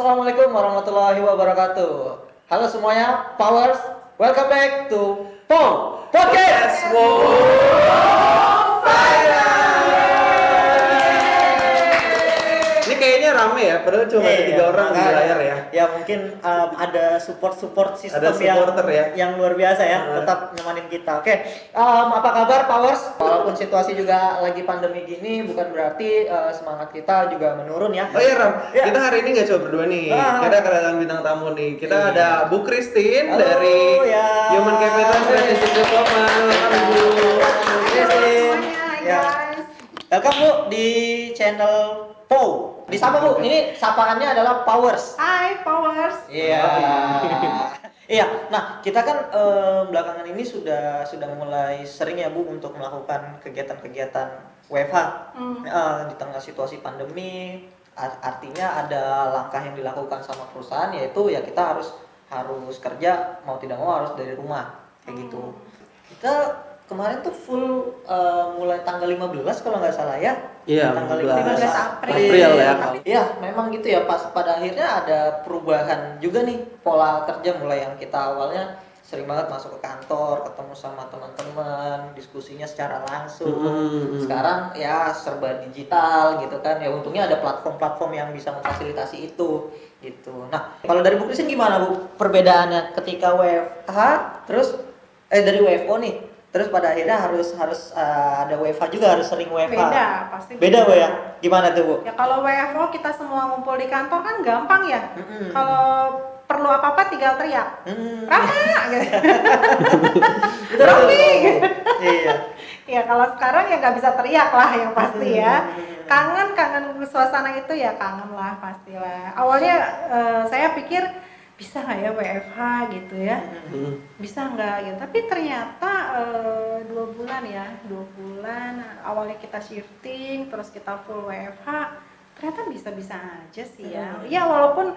Assalamualaikum warahmatullahi wabarakatuh. Halo semuanya, Powers. Welcome back to Pow Podcast. Ini rame ya, padahal cuma ada Iya, tiga orang di layar ya. Ya mungkin um, ada support-support sistem Ada supporter ya. yang luar biasa ya, Ah. tetap nyemanin kita. Oke, um, apa kabar Powers? Walaupun situasi juga lagi pandemi gini, bukan berarti uh, semangat kita juga menurun ya. Oh iya Ram, Iya. kita hari ini nggak cuma berdua nih. Ah. Kita kedatangan bintang tamu nih. Kita Iya. ada Bu Christine Halo, dari ya. Human Capital Strategic Development. Halo Bu. Christine. Ya. guys. Welcome Bu di channel Pow. Disapa Bu, ini sapaannya adalah Powers. Hai Powers. Iya. Iya. Nah, kita kan eh, belakangan ini sudah sudah mulai sering ya Bu untuk melakukan kegiatan-kegiatan WFH Hmm. Eh, di tengah situasi pandemi. Ar- Artinya ada langkah yang dilakukan sama perusahaan yaitu ya kita harus harus kerja mau tidak mau harus dari rumah kayak gitu. Kita kemarin tuh full eh, mulai tanggal 15 kalau nggak salah ya. Iya, tanggal 15 April. April ya. Iya, memang gitu ya. Pas pada akhirnya ada perubahan juga nih pola kerja mulai yang kita awalnya sering banget masuk ke kantor, ketemu sama teman-teman, diskusinya secara langsung. Hmm. Sekarang ya serba digital gitu kan. Ya untungnya ada platform-platform yang bisa memfasilitasi itu gitu. Nah, kalau dari Bu Christine gimana Bu perbedaannya ketika WFH terus eh dari WFO nih terus pada akhirnya harus harus eh, ada WFH juga harus sering WFH. Beda pasti. Beda Bu ya? Gimana tuh Bu? Ya kalau WFO kita semua ngumpul di kantor kan gampang ya. Mm-mm. Kalau perlu apa-apa tinggal teriak. Hmm. Rama gitu. Betul, Rame. betul. Iya. ya kalau sekarang ya nggak bisa teriak lah yang pasti ya. Hmm. Kangen kangen suasana itu ya kangen lah pastilah. Awalnya eh, saya pikir bisa nggak ya WFH gitu ya. Hmm. bisa nggak gitu tapi ternyata eh, dua bulan ya dua bulan awalnya kita shifting terus kita full WFH ternyata bisa-bisa aja sih ya Hmm. ya walaupun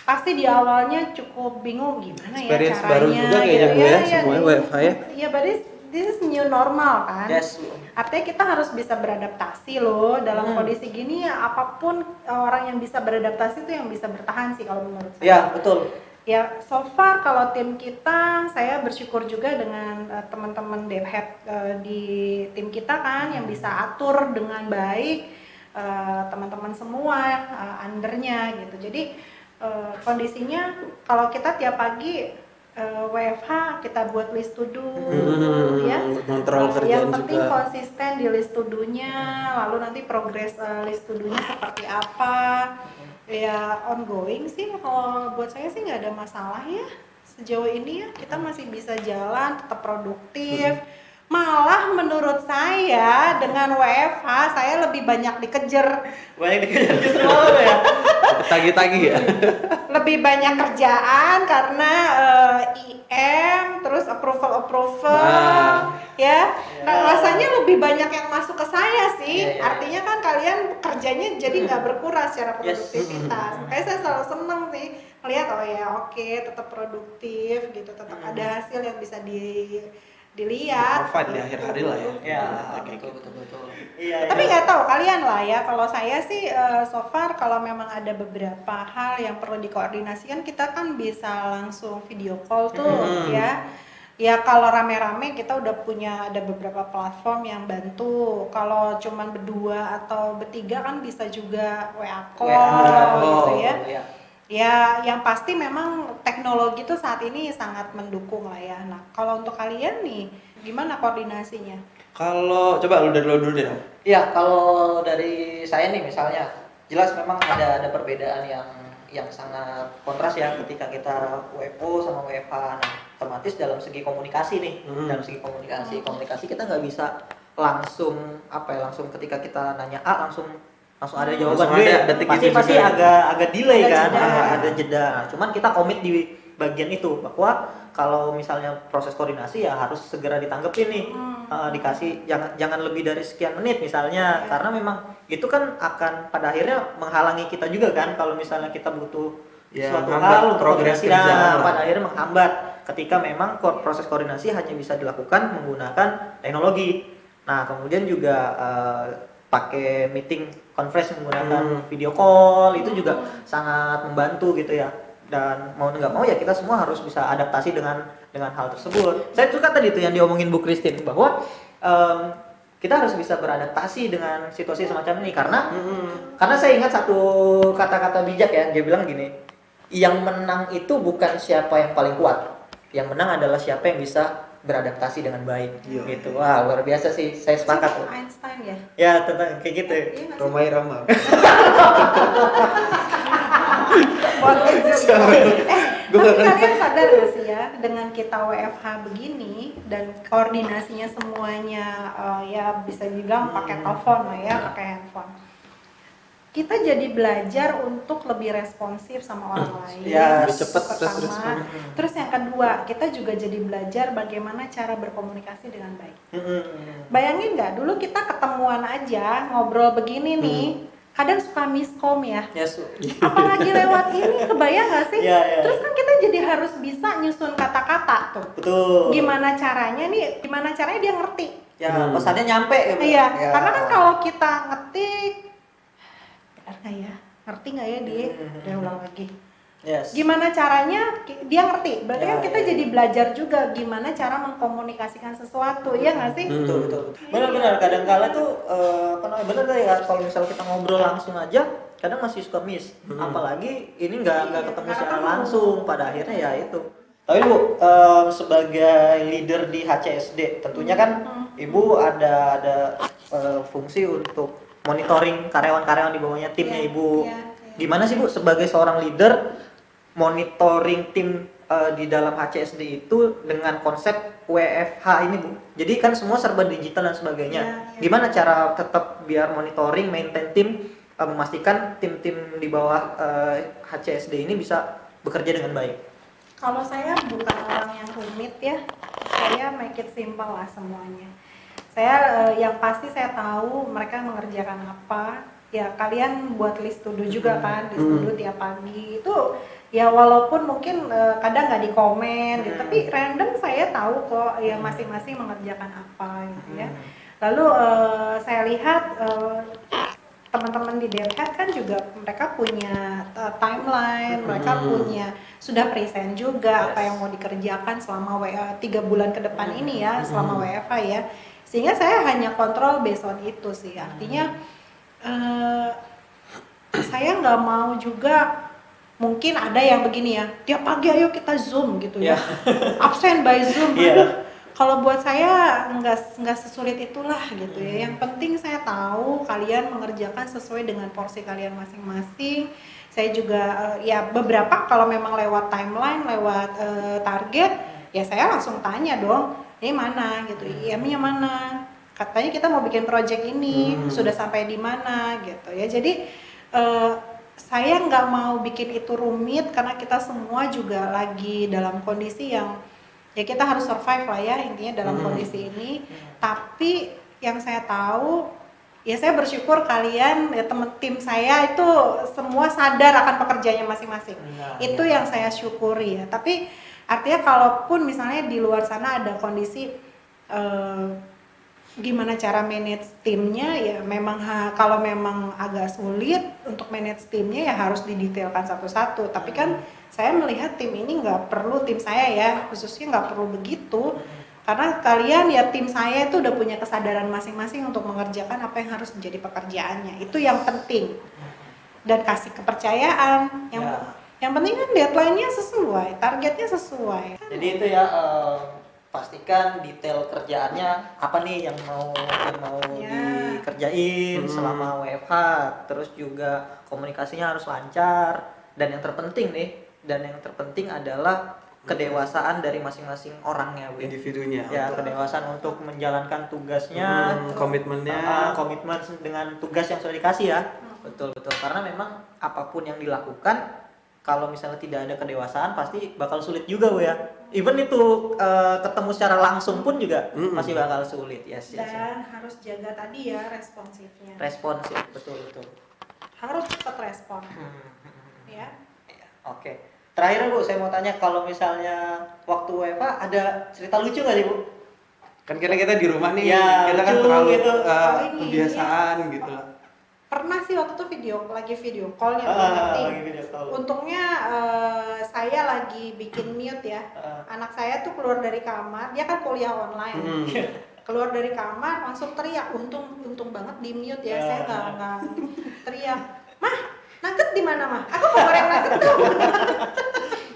pasti di awalnya cukup bingung gimana ya Experience caranya baru juga kayaknya, Bu, ya, semuanya ini- WFH ya. iya but this, is new normal kan Yes. Artinya kita harus bisa beradaptasi loh dalam Hmm. kondisi gini ya apa pun eh, orang yang bisa beradaptasi itu yang bisa bertahan sih kalau menurut saya Ya, betul. Ya, so far kalau tim kita, saya bersyukur juga dengan uh, teman-teman dev head uh, di tim kita kan yang bisa atur dengan baik uh, teman-teman semua uh, undernya gitu. Jadi uh, kondisinya kalau kita tiap pagi uh, WFH kita buat list to do, Hmm, ya. Kontrol yang kerjaan penting juga. konsisten di list to do-nya, lalu nanti progres uh, list to do-nya seperti apa. Ya ongoing sih kalau buat saya sih nggak ada masalah ya. Sejauh ini ya kita masih bisa jalan, tetap produktif. Malah menurut saya dengan WFH saya lebih banyak dikejar, Banyak dikejar justru ya. Tagi-tagi ya. lebih banyak kerjaan karena eh, IM, terus approval approval, Nah. ya. Ya. Nah, rasanya lebih banyak yang masuk ke saya sih. Ya, ya, ya. Artinya kan kalian kerjanya jadi nggak berkurang secara Yes. produktivitas. Makanya saya selalu seneng sih melihat oh ya oke tetap produktif gitu, tetap Hmm. ada hasil yang bisa di dilihat. Provide di akhir hari lah ya. Ya, betul betul betul. Iya. Tapi iya. nggak tahu kalian lah ya. Kalau saya sih eh, so far kalau memang ada beberapa hal yang perlu dikoordinasikan kita kan bisa langsung video call tuh Hmm. ya. Ya kalau rame-rame kita udah punya ada beberapa platform yang bantu. Kalau cuman berdua atau bertiga kan bisa juga WA call WA, gitu oh, ya. Ya, yang pasti memang teknologi tuh saat ini sangat mendukung lah ya. Nah, kalau untuk kalian nih, gimana koordinasinya? Kalau coba lu dari lu dulu deh. Iya, kalau dari saya nih misalnya, jelas memang ada ada perbedaan yang yang sangat kontras ya ketika kita WFO sama WFH. Nah, otomatis dalam segi komunikasi nih, Hmm. dalam segi komunikasi, komunikasi kita nggak bisa langsung apa ya langsung ketika kita nanya A langsung langsung ada jawaban Langsung ada, detik pasti itu pasti juga. agak agak delay Ada kan, jeda. ada, ada jeda. Nah, cuman kita komit di bagian itu bahwa kalau misalnya proses koordinasi ya harus segera ditanggepin nih Hmm. uh, dikasih jangan jangan lebih dari sekian menit misalnya Iya. karena memang itu kan akan pada akhirnya menghalangi kita juga kan kalau misalnya kita butuh Ya, suatu hal untuk progres koordinasi nah, pada akhirnya menghambat ketika memang ko- proses koordinasi hanya bisa dilakukan menggunakan teknologi nah kemudian juga uh, pakai meeting conference menggunakan Hmm. video call itu juga sangat membantu gitu ya dan mau nggak mau ya kita semua harus bisa adaptasi dengan dengan hal tersebut saya suka tadi itu yang diomongin Bu Christine bahwa em, kita harus bisa beradaptasi dengan situasi semacam ini karena Mm-mm. karena saya ingat satu kata-kata bijak ya dia bilang gini yang menang itu bukan siapa yang paling kuat yang menang adalah siapa yang bisa beradaptasi dengan baik Iya. gitu wah luar biasa sih saya sepakat tuh Einstein ya ya tentang kayak gitu Iya nggak sih? Romai Rama. Eh, Gua tapi kalian sadar gak sih ya dengan kita WFH begini dan koordinasinya semuanya eh, ya bisa dibilang pakai Hmm. telepon lah ya, pakai handphone. Kita jadi belajar untuk lebih responsif sama orang lain. Ya, lebih cepat Pertama. terus yang kedua, kita juga jadi belajar bagaimana cara berkomunikasi dengan baik. Mm-mm. Bayangin nggak, dulu kita ketemuan aja ngobrol begini nih, kadang suka miskom ya ya su apalagi lewat ini kebayang gak sih Iya, iya. terus kan kita jadi harus bisa nyusun kata-kata tuh betul gimana caranya nih gimana caranya dia ngerti ya Hmm. pesannya nyampe ya, Bu? iya Ya. karena kan kalau kita ngetik benar nggak ya ngerti nggak ya dia Hmm. udah ulang lagi yes. gimana caranya dia ngerti berarti Ya, kan kita ya. jadi belajar juga gimana cara mengkomunikasikan sesuatu ya nggak sih Hmm. betul betul benar-benar kadang kala tuh eh, apa namanya benar ya kalau misal kita ngobrol langsung aja kadang masih suka miss Hmm. apalagi ini nggak nggak Iya, ketemu secara ketemu. langsung pada akhirnya ya itu tapi bu em, sebagai leader di HCSD tentunya kan Hmm. ibu ada ada eh, fungsi untuk monitoring karyawan-karyawan di bawahnya timnya Iya, ibu iya, iya. gimana sih bu sebagai seorang leader monitoring tim eh, di dalam HCSD itu dengan konsep WFH ini bu jadi kan semua serba digital dan sebagainya Iya, iya. gimana cara tetap biar monitoring maintain tim eh, memastikan tim-tim di bawah eh, HCSD ini bisa bekerja dengan baik Kalau saya bukan orang yang rumit ya, saya make it simple lah semuanya. Saya eh, yang pasti saya tahu mereka mengerjakan apa. Ya kalian buat list to do juga kan, list to do tiap pagi itu ya walaupun mungkin eh, kadang nggak di komen, gitu, Hmm. tapi random saya tahu kok ya masing-masing mengerjakan apa gitu ya. Hmm. Lalu eh, saya lihat eh, teman-teman di DevHead kan juga mereka punya uh, timeline, mereka Hmm. punya sudah present juga apa Yes. yang mau dikerjakan selama WA tiga bulan ke depan Hmm. ini ya, selama. WFH ya. Sehingga saya hanya kontrol based on itu sih. Artinya eh, saya nggak mau juga mungkin ada yang begini ya, tiap pagi ayo kita zoom gitu ya, absen by zoom. Aduh, kalau buat saya nggak nggak sesulit itulah gitu ya. Yang penting saya tahu kalian mengerjakan sesuai dengan porsi kalian masing-masing. Saya juga eh, ya beberapa kalau memang lewat timeline, lewat eh, target, ya saya langsung tanya dong, ini mana gitu, IM-nya mana? Katanya kita mau bikin project ini, Hmm. sudah sampai di mana gitu ya. Jadi eh, saya nggak mau bikin itu rumit karena kita semua juga lagi dalam kondisi yang ya kita harus survive lah ya intinya dalam Hmm. kondisi ini tapi yang saya tahu ya saya bersyukur kalian ya temen tim saya itu semua sadar akan pekerjaannya masing-masing Nah, itu iya. yang saya syukuri ya tapi artinya kalaupun misalnya di luar sana ada kondisi eh, gimana cara manage timnya ya memang ha- kalau memang agak sulit untuk manage timnya ya harus didetailkan satu-satu. Tapi kan saya melihat tim ini nggak perlu tim saya ya khususnya nggak perlu begitu. Karena kalian ya tim saya itu udah punya kesadaran masing-masing untuk mengerjakan apa yang harus menjadi pekerjaannya. Itu yang penting. Dan kasih kepercayaan yang Ya. Yang penting kan deadline-nya sesuai targetnya sesuai Jadi itu ya eh, pastikan detail kerjaannya apa nih yang mau yang mau Ya. dikerjain Hmm. selama WFH. Terus juga komunikasinya harus lancar dan yang terpenting nih dan yang terpenting adalah kedewasaan dari masing-masing orangnya, Bu. individunya Ya, untuk- kedewasaan untuk menjalankan tugasnya, Hmm, komitmennya Ah, komitmen dengan tugas yang sudah dikasih ya. Betul betul. Karena memang apa pun yang dilakukan kalau misalnya tidak ada kedewasaan pasti bakal sulit juga bu ya. Even itu eh, ketemu secara langsung pun juga Mm-mm. masih bakal sulit. Yes, yes, yes. dan harus jaga tadi ya responsifnya Responsif betul betul. harus cepat respon Hmm, ya Iya, Oke. Terakhir bu, saya mau tanya kalau misalnya waktu WFA ada cerita lucu nggak sih bu? Kan karena kita di rumah nih, Ya, kita kan terlalu gitu. uh, Oh, ini, kebiasaan gitu. Pernah sih waktu itu video lagi video call ya Ah, ngerti. lagi video call. untungnya eh, saya lagi bikin mute ya Ah. anak saya tuh keluar dari kamar dia kan kuliah online Hmm. keluar dari kamar langsung teriak untung untung banget di mute ya Ya. saya nggak nggak teriak mah nugget di mana mah aku mau goreng nugget dong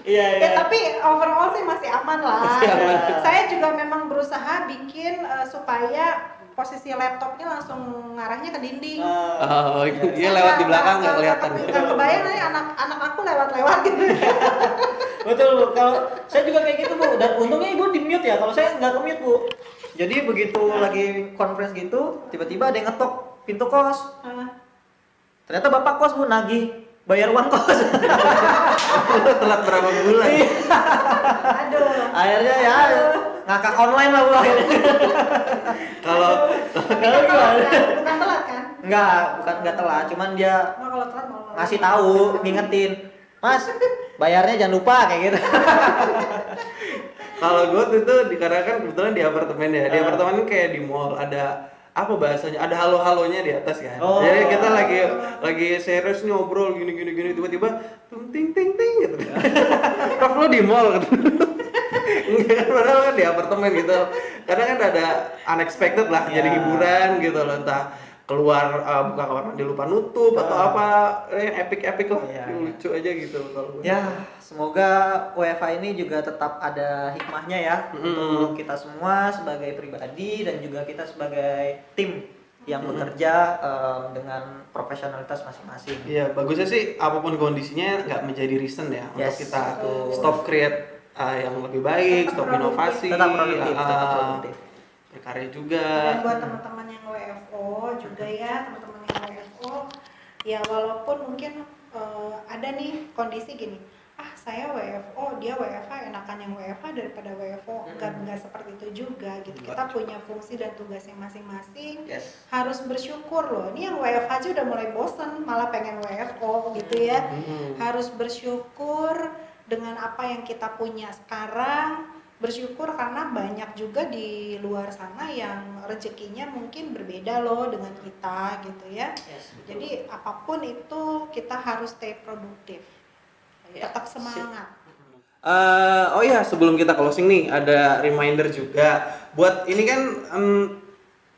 Iya, iya. ya tapi overall sih masih aman lah Masih aman. saya juga memang berusaha bikin eh, supaya posisi laptopnya langsung ngarahnya ke dinding Ah, Oh, dia lewat di belakang nggak kelihatan. Nggak kebayang nanti anak anak aku lewat-lewat gitu. Betul Bu. Kalau saya juga kayak gitu Bu. Dan untungnya Ibu di mute ya. Kalau saya nggak ke mute Bu. Jadi begitu lagi conference gitu, tiba-tiba ada yang ngetok pintu kos. Ternyata bapak kos Bu nagih bayar uang kos. telat berapa bulan? Aduh. Akhirnya ya ngakak online lah akhirnya. Kalau kan telat kan? Bukan telat kan? Enggak, bukan enggak telat, cuman dia Nah, kalau telat mau ngasih tahu, ngingetin. Mas, bayarnya jangan lupa kayak gitu. kalau gue tuh tuh karena kan kebetulan di apartemen ya, di Ah. apartemen kayak di mall ada apa bahasanya ada halo halonya di atas kan Oh. jadi kita lagi lagi serius nih ngobrol gini gini gini tiba-tiba ting ting ting gitu Prof lo di mall gitu Enggak padahal kan di apartemen gitu karena kan ada unexpected lah Ya. jadi hiburan gitu loh entah keluar uh, buka kamar mandi lupa nutup atau Ah. apa eh, epic epic lah Yang iya. lucu aja gitu kalau. Ya, semoga WFA ini juga tetap ada hikmahnya ya Mm. untuk kita semua sebagai pribadi dan juga kita sebagai tim yang Mm. bekerja em, dengan profesionalitas masing-masing. Iya, bagusnya sih apa pun kondisinya nggak menjadi reason ya untuk Yes, kita betul. stop create uh, yang lebih baik, Tetap stop produktif. inovasi, Tetap produktif, uh, tetap produktif. berkarya juga. Dan buat teman-teman yang WFO juga ya, teman-teman yang WFO, ya walaupun mungkin eh, ada nih kondisi gini, ah saya WFO, dia WFH, enakan yang WFH daripada WFO, enggak Mm-mm. enggak seperti itu juga gitu. Kita punya fungsi dan tugas yang masing-masing. Yes. harus bersyukur loh. Ini yang WFH aja udah mulai bosen, malah pengen WFO gitu ya. Hmm. Harus bersyukur dengan apa yang kita punya sekarang. Bersyukur karena banyak juga di luar sana yang rezekinya mungkin berbeda loh dengan kita gitu ya. Yes. betul. Jadi apa pun itu kita harus stay produktif. Ya, Tetap semangat. Eh, oh ya, sebelum kita closing nih, ada reminder juga buat ini kan em,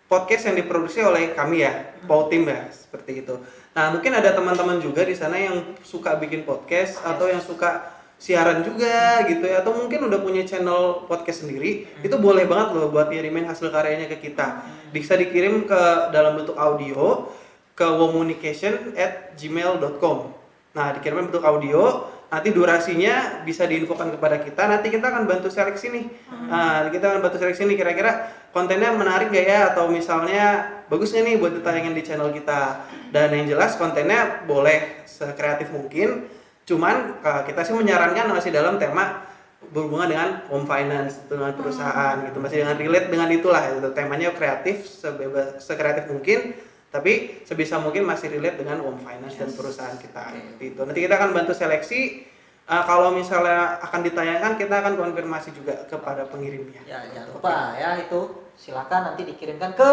podcast yang diproduksi oleh kami ya, Pau Tim ya, seperti itu. Nah, mungkin ada teman-teman juga di sana yang suka bikin podcast atau yang suka siaran juga gitu ya, atau mungkin udah punya channel podcast sendiri, itu boleh banget loh buat ngirimin hasil karyanya ke kita. Bisa dikirim ke dalam bentuk audio ke womunication at gmail.com Nah, dikirimin bentuk audio, nanti durasinya bisa diinfokan kepada kita, nanti kita akan bantu seleksi nih. Nah, kita akan bantu seleksi nih kira-kira kontennya menarik gak ya? Atau misalnya bagusnya nih buat ditayangin di channel kita. Dan yang jelas kontennya boleh sekreatif mungkin, cuman uh, kita sih menyarankan masih dalam tema berhubungan dengan home finance dengan perusahaan gitu. Masih dengan relate dengan itulah gitu. temanya kreatif sebebas sekreatif mungkin tapi sebisa mungkin masih relate dengan home finance dan perusahaan kita seperti itu nanti kita akan bantu seleksi. Uh, kalau misalnya akan ditayangkan kita akan konfirmasi juga kepada pengirimnya. Ya, jangan lupa ya itu. Silakan nanti dikirimkan ke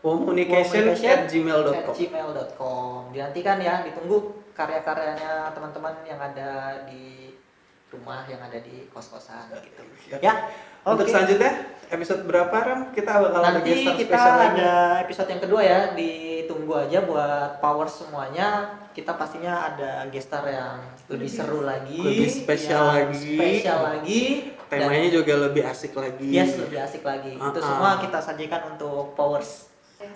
communication at gmail.com gmail.com. Dinantikan ya, ditunggu karya-karyanya teman-teman yang ada di rumah, yang ada di kos-kosan gitu. Ya. untuk selanjutnya episode berapa Ram kita bakal Nanti kita lagi ada episode yang kedua ya, ditunggu aja buat power semuanya. Kita pastinya ada gestar yang lebih seru lagi, Lebih spesial lagi. spesial lagi. Dan- temanya juga lebih asik lagi Yes, lebih asik lagi. Itu Ah, ah. semua kita sajikan untuk Powers.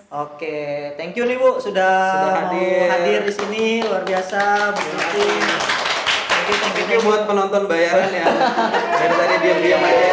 Oke, thank you nih Bu sudah, Sudah hadir. hadir di sini luar biasa Bu Kristi. Thank you, thank you, Thank you buat penonton bayaran ya. Dari tadi diam-diam aja.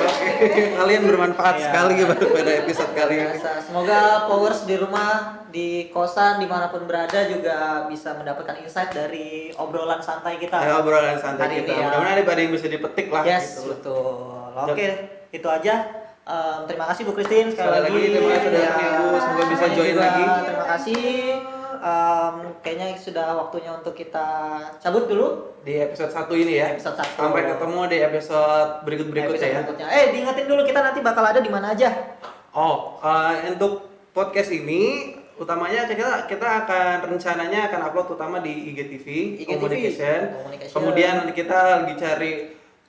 Oke, kalian bermanfaat Iya. sekali pada episode kali ini. Semoga Powers di rumah, di kosan, di mana pun berada juga bisa mendapatkan insight dari obrolan santai kita. Ya, obrolan santai kita. ya. Mudah-mudahan ada yang bisa dipetik lah Yes, gitu. betul. Oke, itu aja. Em, terima kasih Bu Christine sekali, Sekali lagi, terima kasih sudah Ya. Bu. Semoga bisa join juga lagi. Terima kasih. em, kayaknya sudah waktunya untuk kita cabut dulu Di episode 1 ini ya. Episode satu. Sampai ketemu di episode berikut-berikutnya ya. berikutnya. Eh, diingetin dulu kita nanti bakal ada di mana aja. Oh, eh, untuk podcast ini utamanya kita kita akan rencananya akan upload utama di IGTV, IGTV, Communication. Communication. Kemudian kita lagi cari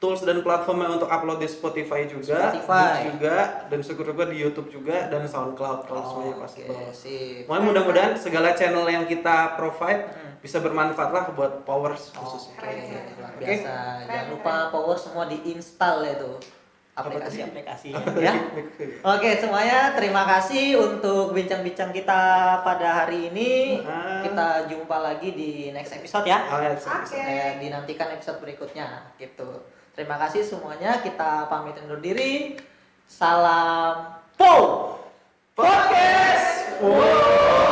tools dan platformnya untuk upload di Spotify juga, Spotify. Juga, dan syukur-syukur di YouTube juga dan SoundCloud kalau semuanya Oke, possible. sip. Pokoknya mudah-mudahan segala channel yang kita provide Hmm. bisa bermanfaat lah buat powers khususnya. Oke, luar Oke. biasa. Jangan lupa power semua diinstal ya tuh aplikasi-aplikasi ya. Oke, semuanya terima kasih untuk bincang-bincang kita pada hari ini. Ah. Kita jumpa lagi di next episode ya. Oh, ya, Oke. Eh, dinantikan episode berikutnya gitu. Terima kasih semuanya. Kita pamit undur diri. Salam Po Podcast. Wow.